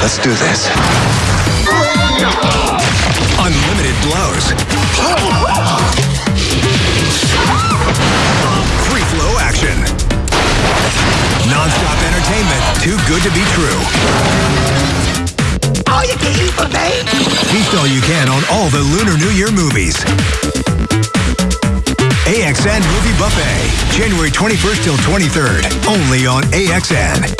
Let's do this. Unlimited blows. Free flow action. Non-stop entertainment. Too good to be true. All you can eat for. Feast all you can on all the Lunar New Year movies. AXN Movie Buffet, January 21st till 23rd, only on AXN.